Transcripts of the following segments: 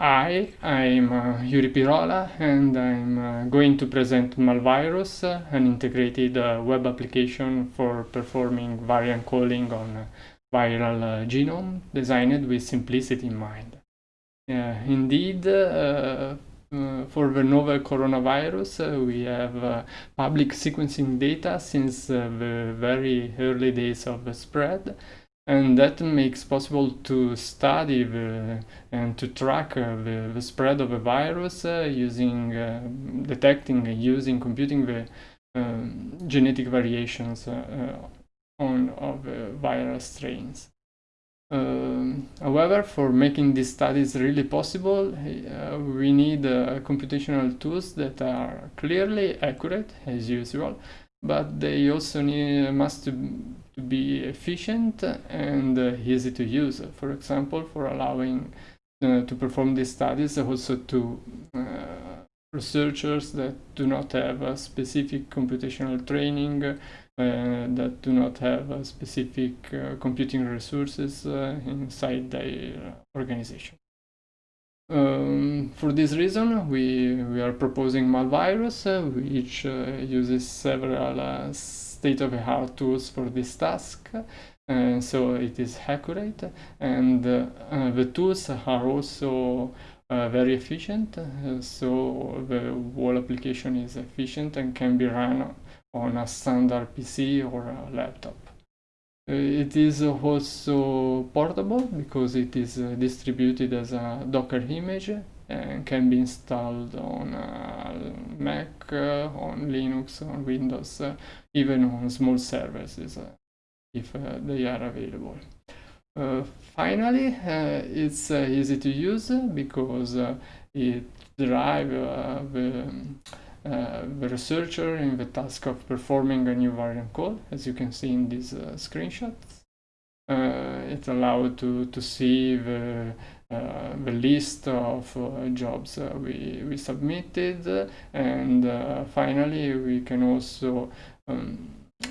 hi, I'm uh, Yuri Pirola and I'm uh, going to present Malvirus, uh, an integrated uh, web application for performing variant calling on viral uh, genome designed with simplicity in mind. indeed, uh, for the novel coronavirus, we have public sequencing data since the very early days of the spread and that makes possible to study the, and to track uh, the, the, spread of a virus uh, using uh, detecting and using computing the um, genetic variations uh, uh, on of viral strains. Um, however, for making these studies really possible, uh, we need computational tools that are clearly accurate, as usual, but they also need, must to be efficient and easy to use. For example, for allowing uh, to perform these studies also to uh, researchers that do not have a specific computational training, uh, that do not have specific uh, computing resources uh, inside their organization. Um, for this reason, we, we are proposing Malvirus, which uses several state-of-the-art tools for this task. Uh, so it is accurate and uh, uh, the tools are also uh, very efficient uh, so the whole application is efficient and can be run on a standard PC or a laptop. Uh, it is also portable because it is distributed as a Docker image and can be installed on Mac, uh, on Linux, on Windows, uh, even on small services uh, if they are available. Uh, finally, uh, it's uh, easy to use because it drives the, the, researcher in the task of performing a new variant call, as you can see in these screenshots. it allowed to, to see the uh, the list of uh, jobs uh, we, we submitted and finally we can also um,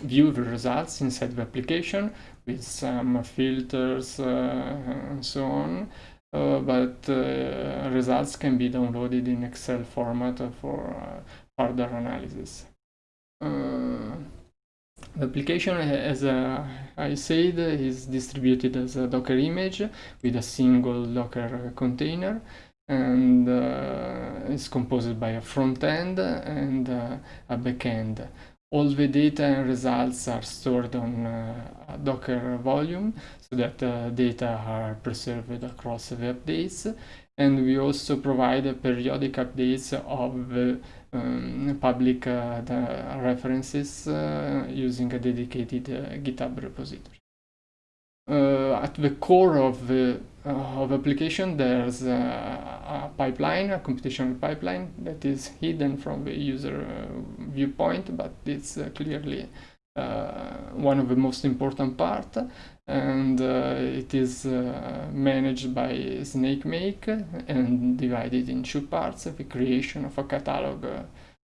view the results inside the application with some filters and so on. Uh, but uh, results can be downloaded in Excel format for uh, further analysis. The application, as uh, I said, is distributed as a Docker image with a single Docker container and uh, is composed by a front end and uh, a back end. All the data and results are stored on uh, Docker volume so that uh, data are preserved across the updates and we also provide periodic updates of the um, public uh, references uh, using a dedicated uh, GitHub repository. At the core of the of application, there's a, a, pipeline, a computational pipeline that is hidden from the user viewpoint, but it's clearly uh, one of the most important part. And uh, it is uh, managed by SnakeMake and divided in two parts the creation of a catalog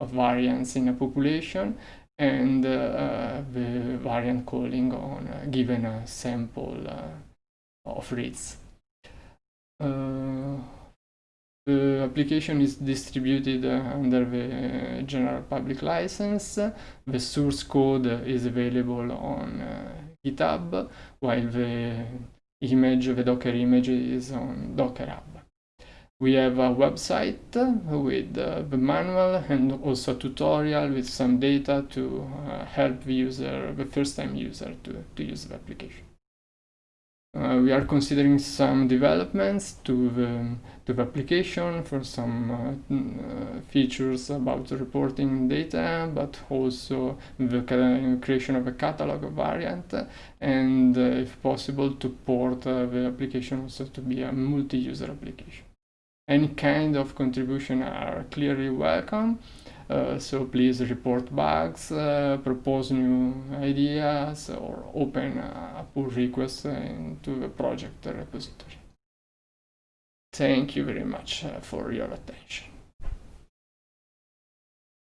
of variants in a population and uh, variant calling on a given a sample uh, of reads. Uh, the application is distributed uh, under the uh, general public license. The source code is available on uh, GitHub, while the image, the Docker image is on Docker Hub. We have a website with uh, the manual and also a tutorial with some data to uh, help the user, the first time user to, to use the application. Uh, we are considering some developments to the, to the application for some uh, uh, features about reporting data, but also the creation of a catalog variant, and uh, if possible to port the application also to be a multi-user application. Any kind of contribution are clearly welcome. Uh, so please report bugs, uh, propose new ideas, or open a pull request into the project repository. Thank you very much uh, for your attention.